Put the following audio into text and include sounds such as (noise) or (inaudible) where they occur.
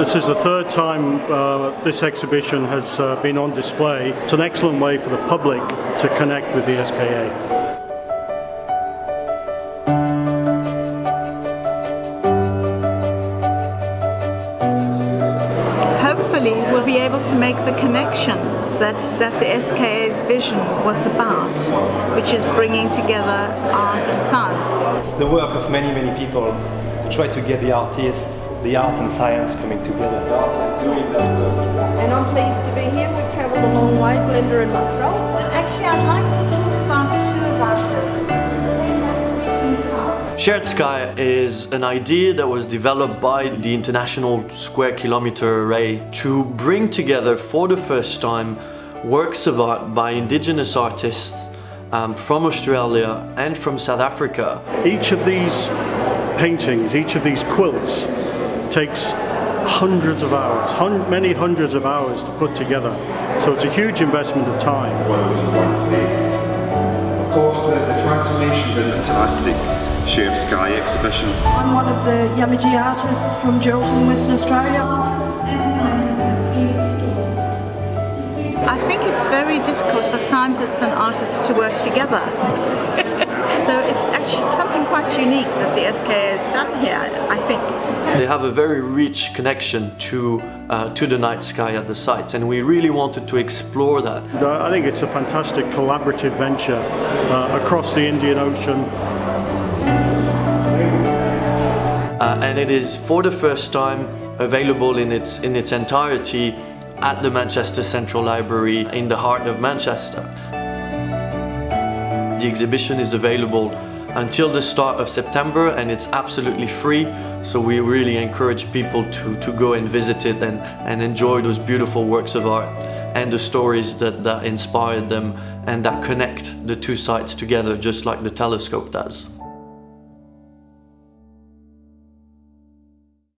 This is the third time uh, this exhibition has uh, been on display. It's an excellent way for the public to connect with the SKA. hopefully we'll be able to make the connections that, that the SKA's vision was about, which is bringing together art and science. It's the work of many, many people to try to get the artists, the art and science coming together. The artists doing that work. And I'm pleased to be here. We've travelled a long way, Glenda and myself. Actually, I'd like to talk about two of our Shared Sky is an idea that was developed by the International Square Kilometre Array to bring together for the first time works of art by indigenous artists um, from Australia and from South Africa. Each of these paintings, each of these quilts takes hundreds of hours, hun many hundreds of hours to put together. So it's a huge investment of time. Of course, the, the transformation, the fantastic Shared Sky exhibition. I'm one of the Yamaji artists from Geraldton, Western Australia. I think it's very difficult for scientists and artists to work together. (laughs) so it's actually something quite unique that the SKA has done here, I think. They have a very rich connection to uh, to the night sky at the site and we really wanted to explore that. I think it's a fantastic collaborative venture uh, across the Indian Ocean uh, and it is for the first time available in its, in its entirety at the Manchester Central Library in the heart of Manchester. The exhibition is available until the start of September and it's absolutely free so we really encourage people to, to go and visit it and, and enjoy those beautiful works of art and the stories that, that inspired them and that connect the two sites together just like the telescope does.